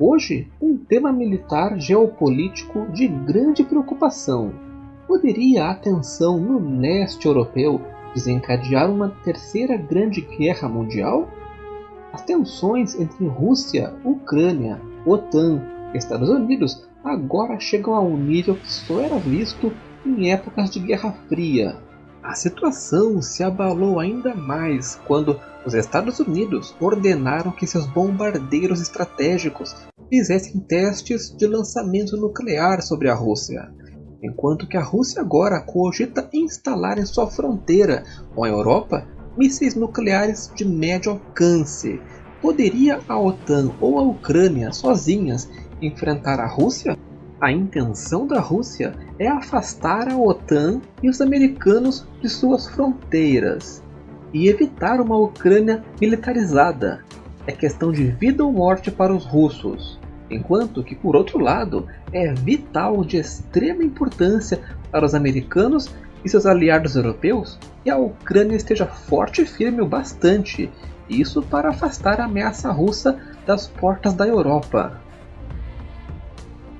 Hoje, um tema militar geopolítico de grande preocupação. Poderia a tensão no leste europeu desencadear uma terceira grande guerra mundial? As tensões entre Rússia, Ucrânia, OTAN e Estados Unidos agora chegam a um nível que só era visto em épocas de Guerra Fria. A situação se abalou ainda mais quando os Estados Unidos ordenaram que seus bombardeiros estratégicos fizessem testes de lançamento nuclear sobre a Rússia, enquanto que a Rússia agora cogita instalar em sua fronteira com a Europa mísseis nucleares de médio alcance. Poderia a OTAN ou a Ucrânia sozinhas enfrentar a Rússia? A intenção da Rússia é afastar a OTAN e os americanos de suas fronteiras e evitar uma Ucrânia militarizada. É questão de vida ou morte para os russos, enquanto que, por outro lado, é vital de extrema importância para os americanos e seus aliados europeus que a Ucrânia esteja forte e firme o bastante, isso para afastar a ameaça russa das portas da Europa.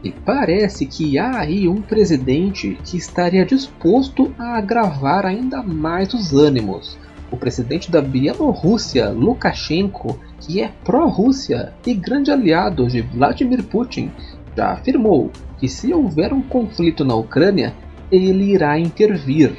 E parece que há aí um presidente que estaria disposto a agravar ainda mais os ânimos. O presidente da Bielorrússia, Lukashenko, que é pró-Rússia e grande aliado de Vladimir Putin, já afirmou que se houver um conflito na Ucrânia, ele irá intervir.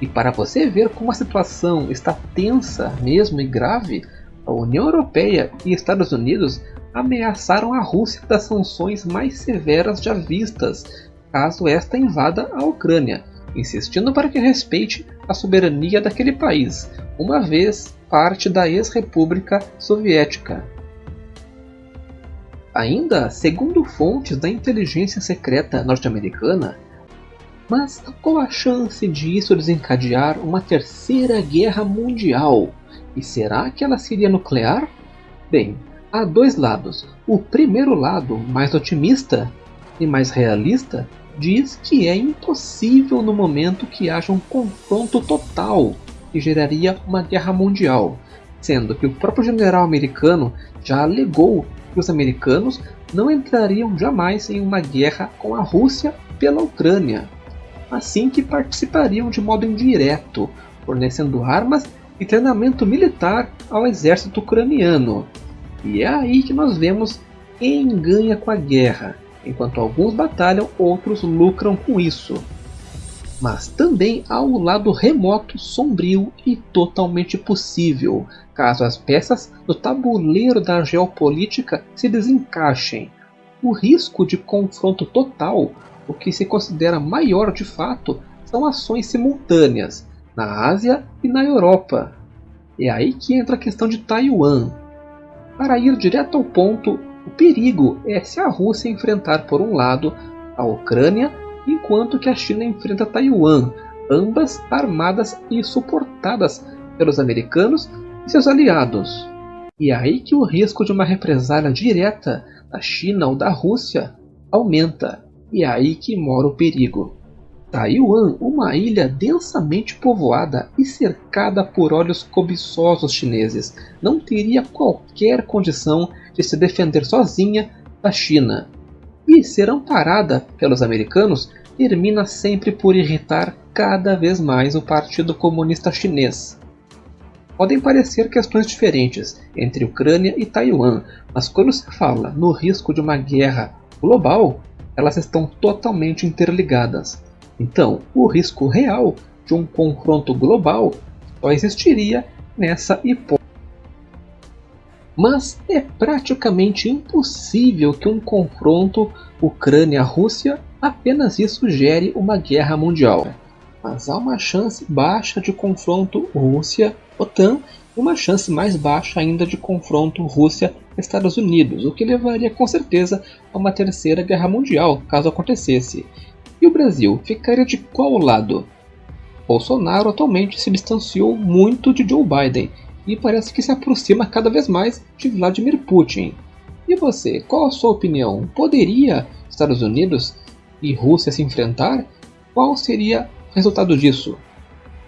E para você ver como a situação está tensa mesmo e grave, a União Europeia e Estados Unidos ameaçaram a Rússia das sanções mais severas já vistas caso esta invada a Ucrânia, insistindo para que respeite a soberania daquele país, uma vez parte da ex-república soviética. Ainda segundo fontes da inteligência secreta norte-americana, mas qual a chance de isso desencadear uma terceira guerra mundial? E será que ela seria nuclear? Bem, há dois lados. O primeiro lado, mais otimista e mais realista, diz que é impossível no momento que haja um confronto total que geraria uma guerra mundial, sendo que o próprio general americano já alegou que os americanos não entrariam jamais em uma guerra com a Rússia pela Ucrânia, assim que participariam de modo indireto, fornecendo armas e treinamento militar ao exército ucraniano, e é aí que nós vemos quem ganha com a guerra. Enquanto alguns batalham, outros lucram com isso. Mas também há o lado remoto, sombrio e totalmente possível, caso as peças do tabuleiro da geopolítica se desencaixem. O risco de confronto total, o que se considera maior de fato, são ações simultâneas na Ásia e na Europa. É aí que entra a questão de Taiwan, para ir direto ao ponto, o perigo é se a Rússia enfrentar por um lado a Ucrânia, enquanto que a China enfrenta Taiwan, ambas armadas e suportadas pelos americanos e seus aliados. E é aí que o risco de uma represália direta da China ou da Rússia aumenta. E é aí que mora o perigo. Taiwan, uma ilha densamente povoada e cercada por olhos cobiçosos chineses, não teria qualquer condição de se defender sozinha da China. E ser amparada pelos americanos termina sempre por irritar cada vez mais o Partido Comunista Chinês. Podem parecer questões diferentes entre Ucrânia e Taiwan, mas quando se fala no risco de uma guerra global, elas estão totalmente interligadas. Então, o risco real de um confronto global só existiria nessa hipótese. Mas é praticamente impossível que um confronto Ucrânia-Rússia apenas isso gere uma guerra mundial. Mas há uma chance baixa de confronto Rússia-OTAN e uma chance mais baixa ainda de confronto Rússia-Estados Unidos, o que levaria com certeza a uma terceira guerra mundial, caso acontecesse. E o Brasil ficaria de qual lado? Bolsonaro atualmente se distanciou muito de Joe Biden e parece que se aproxima cada vez mais de Vladimir Putin. E você, qual a sua opinião? Poderia Estados Unidos e Rússia se enfrentar? Qual seria o resultado disso?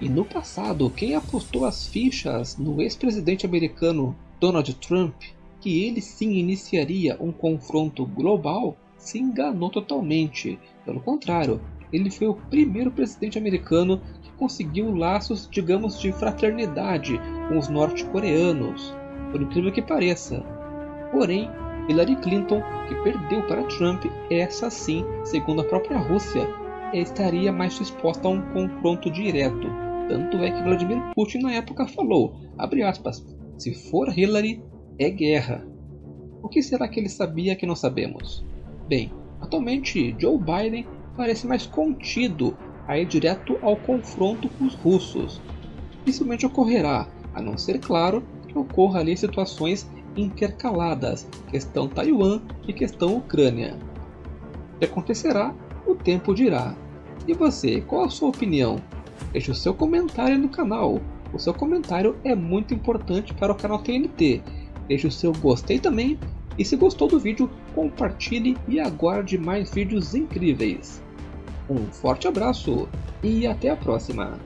E no passado, quem apostou as fichas no ex-presidente americano Donald Trump, que ele sim iniciaria um confronto global, se enganou totalmente. Pelo contrário, ele foi o primeiro presidente americano conseguiu laços, digamos, de fraternidade com os norte-coreanos, por incrível que pareça. Porém, Hillary Clinton, que perdeu para Trump, essa sim, segundo a própria Rússia, estaria mais disposta a um confronto direto. Tanto é que Vladimir Putin na época falou, aspas, se for Hillary, é guerra. O que será que ele sabia que não sabemos? Bem, atualmente Joe Biden parece mais contido a ir direto ao confronto com os russos. Dificilmente ocorrerá, a não ser claro que ocorra ali situações intercaladas, questão Taiwan e questão Ucrânia. O que acontecerá, o tempo dirá. E você, qual a sua opinião? Deixe o seu comentário no canal. O seu comentário é muito importante para o canal TNT. Deixe o seu gostei também e se gostou do vídeo, compartilhe e aguarde mais vídeos incríveis. Um forte abraço e até a próxima!